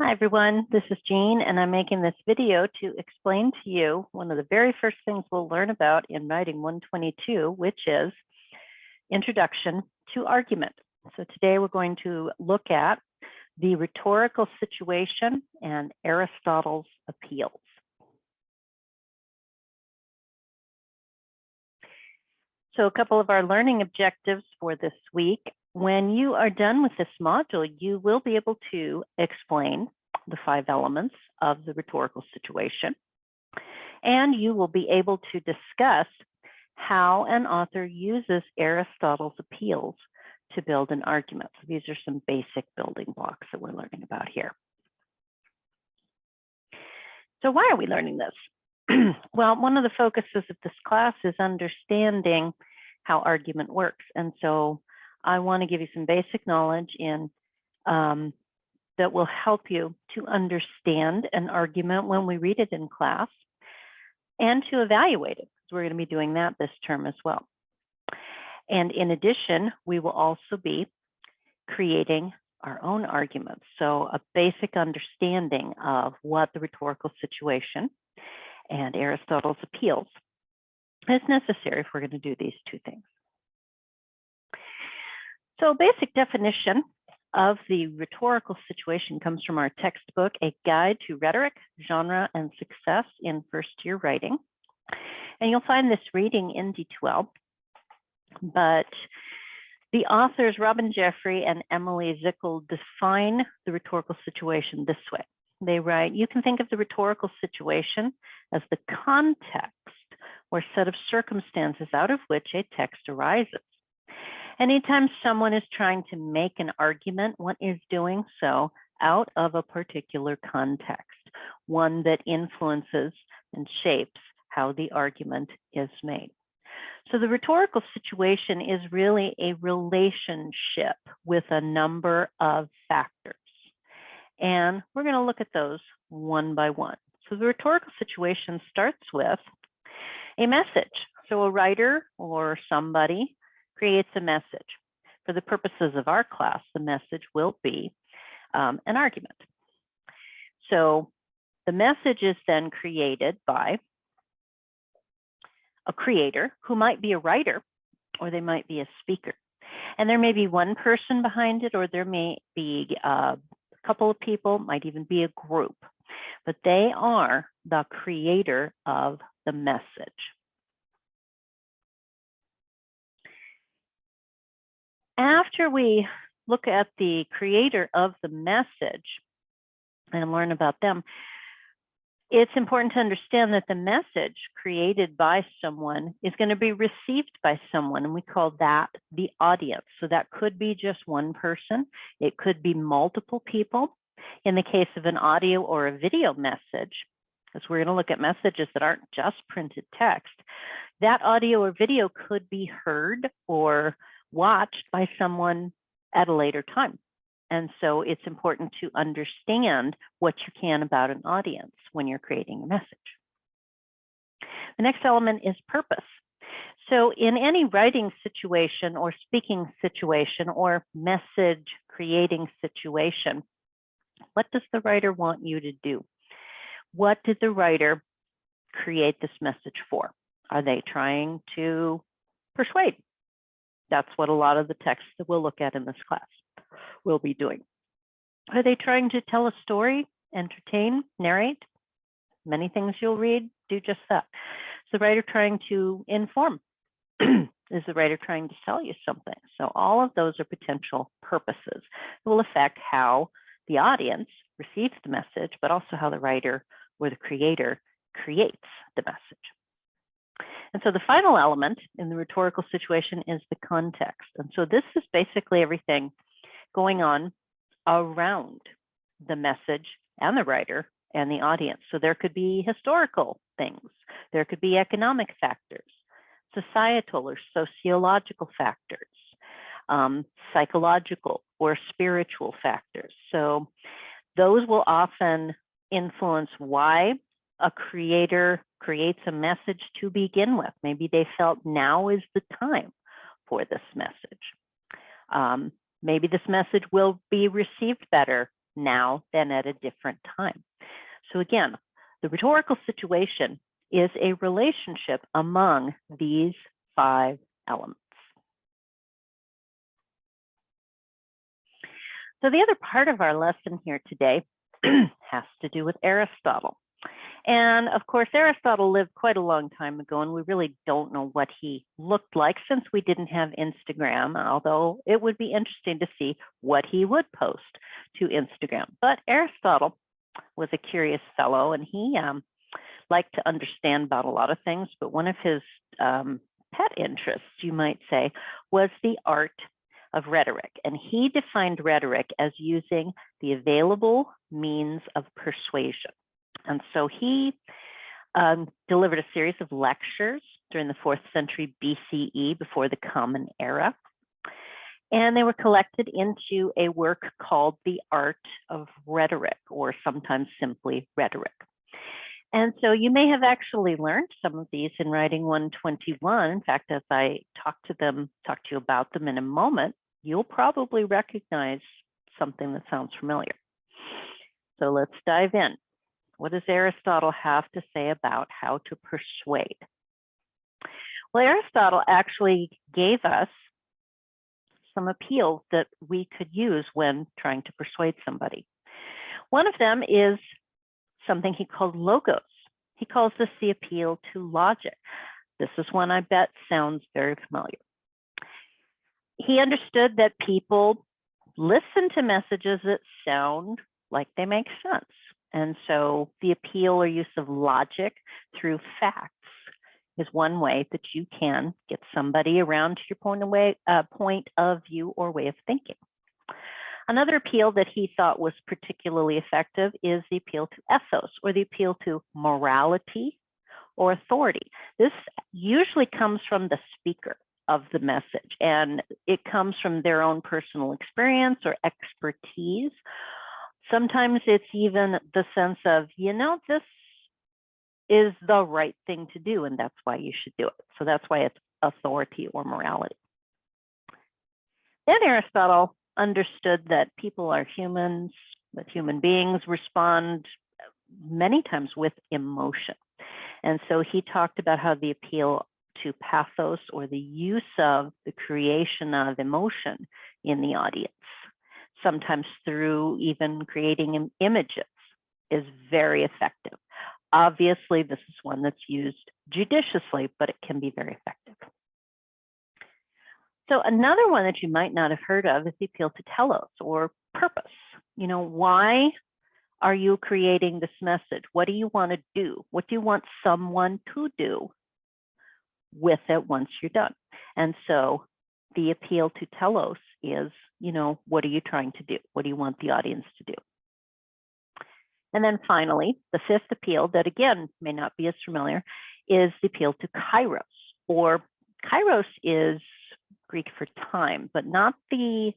Hi, everyone. This is Jean, and I'm making this video to explain to you one of the very first things we'll learn about in writing 122, which is introduction to argument. So today we're going to look at the rhetorical situation and Aristotle's appeals. So a couple of our learning objectives for this week when you are done with this module, you will be able to explain the five elements of the rhetorical situation. And you will be able to discuss how an author uses Aristotle's appeals to build an argument. So these are some basic building blocks that we're learning about here. So why are we learning this? well, one of the focuses of this class is understanding how argument works. And so I want to give you some basic knowledge in um, that will help you to understand an argument when we read it in class and to evaluate it, because we're going to be doing that this term as well. And in addition, we will also be creating our own arguments. So a basic understanding of what the rhetorical situation and Aristotle's appeals is necessary if we're going to do these two things. So a basic definition of the rhetorical situation comes from our textbook, A Guide to Rhetoric, Genre, and Success in First Year Writing. And you'll find this reading in D2L. But the authors, Robin Jeffrey and Emilie Zickel, define the rhetorical situation this way. They write, you can think of the rhetorical situation as the context or set of circumstances out of which a text arises. Anytime someone is trying to make an argument, one is doing so out of a particular context, one that influences and shapes how the argument is made. So the rhetorical situation is really a relationship with a number of factors. And we're going to look at those one by one. So the rhetorical situation starts with a message. So a writer or somebody creates a message. For the purposes of our class, the message will be um, an argument. So the message is then created by a creator who might be a writer or they might be a speaker. And there may be one person behind it or there may be uh, a couple of people, might even be a group, but they are the creator of the message. After we look at the creator of the message and learn about them, it's important to understand that the message created by someone is going to be received by someone, and we call that the audience. So that could be just one person, it could be multiple people. In the case of an audio or a video message, because we're going to look at messages that aren't just printed text, that audio or video could be heard or watched by someone at a later time. And so it's important to understand what you can about an audience when you're creating a message. The next element is purpose. So in any writing situation or speaking situation or message creating situation, what does the writer want you to do? What did the writer create this message for? Are they trying to persuade? That's what a lot of the texts that we'll look at in this class will be doing. Are they trying to tell a story, entertain, narrate? Many things you'll read do just that. Is the writer trying to inform? Is the writer trying to sell you something? So all of those are potential purposes It will affect how the audience receives the message, but also how the writer or the creator creates the message. And so the final element in the rhetorical situation is the context. And so this is basically everything going on around the message and the writer and the audience. So there could be historical things, there could be economic factors, societal or sociological factors, um, psychological or spiritual factors. So those will often influence why a creator creates a message to begin with. Maybe they felt now is the time for this message. Um, maybe this message will be received better now than at a different time. So again, the rhetorical situation is a relationship among these five elements. So the other part of our lesson here today has to do with Aristotle. And of course, Aristotle lived quite a long time ago, and we really don't know what he looked like since we didn't have Instagram, although it would be interesting to see what he would post to Instagram. But Aristotle was a curious fellow, and he um, liked to understand about a lot of things, but one of his um, pet interests, you might say, was the art of rhetoric. And he defined rhetoric as using the available means of persuasion. And so he um, delivered a series of lectures during the fourth century BCE before the Common Era. And they were collected into a work called The Art of Rhetoric, or sometimes simply Rhetoric. And so you may have actually learned some of these in Writing 121. In fact, as I talk to them, talk to you about them in a moment, you'll probably recognize something that sounds familiar. So let's dive in. What does Aristotle have to say about how to persuade? Well, Aristotle actually gave us some appeals that we could use when trying to persuade somebody. One of them is something he called logos. He calls this the appeal to logic. This is one I bet sounds very familiar. He understood that people listen to messages that sound like they make sense. And so the appeal or use of logic through facts is one way that you can get somebody around to your point uh, point of view or way of thinking. Another appeal that he thought was particularly effective is the appeal to ethos or the appeal to morality or authority. This usually comes from the speaker of the message and it comes from their own personal experience or expertise Sometimes it's even the sense of, you know, this is the right thing to do, and that's why you should do it. So that's why it's authority or morality. Then Aristotle understood that people are humans, that human beings respond many times with emotion. And so he talked about how the appeal to pathos or the use of the creation of emotion in the audience sometimes through even creating images is very effective. Obviously, this is one that's used judiciously, but it can be very effective. So another one that you might not have heard of is the appeal to telos or purpose. You know, why are you creating this message? What do you want to do? What do you want someone to do with it once you're done? And so the appeal to telos is, you know, what are you trying to do? What do you want the audience to do? And then finally, the fifth appeal that again may not be as familiar is the appeal to kairos, or kairos is Greek for time, but not the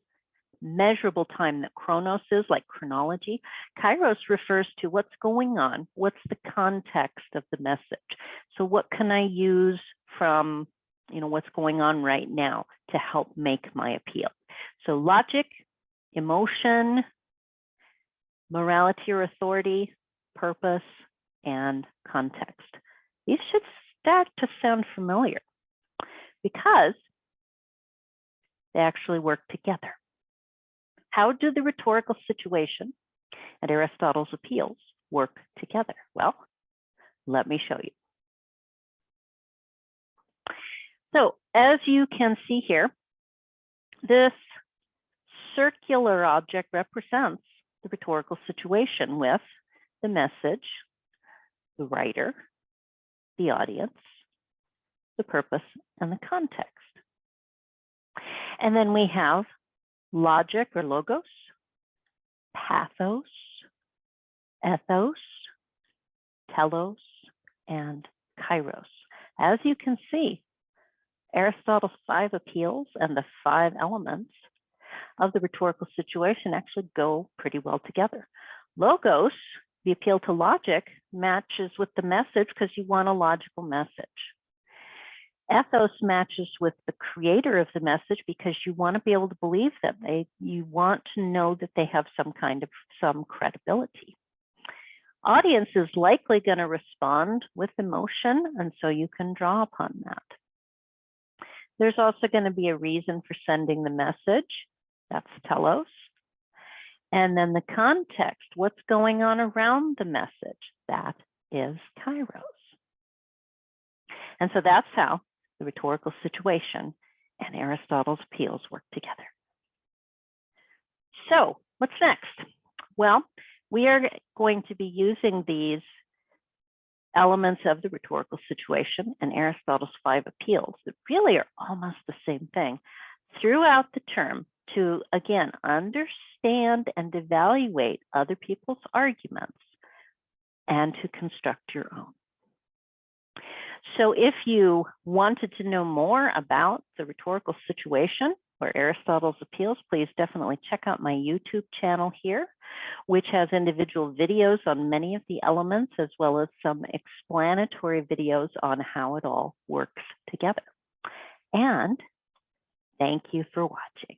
measurable time that chronos is, like chronology. Kairos refers to what's going on, what's the context of the message. So what can I use from you know, what's going on right now to help make my appeal. So logic, emotion, morality or authority, purpose, and context. These should start to sound familiar because they actually work together. How do the rhetorical situation and Aristotle's appeals work together? Well, let me show you. So as you can see here, this circular object represents the rhetorical situation with the message, the writer, the audience, the purpose, and the context. And then we have logic or logos, pathos, ethos, telos, and kairos. As you can see, Aristotle's five appeals and the five elements of the rhetorical situation actually go pretty well together. Logos, the appeal to logic, matches with the message because you want a logical message. Ethos matches with the creator of the message because you want to be able to believe them. They, you want to know that they have some kind of some credibility. Audience is likely going to respond with emotion, and so you can draw upon that. There's also going to be a reason for sending the message. That's telos. And then the context, what's going on around the message, that is kairos. And so that's how the rhetorical situation and Aristotle's appeals work together. So what's next? Well, we are going to be using these elements of the rhetorical situation and Aristotle's five appeals that really are almost the same thing throughout the term to, again, understand and evaluate other people's arguments and to construct your own. So if you wanted to know more about the rhetorical situation or Aristotle's appeals, please definitely check out my YouTube channel here, which has individual videos on many of the elements, as well as some explanatory videos on how it all works together. And thank you for watching.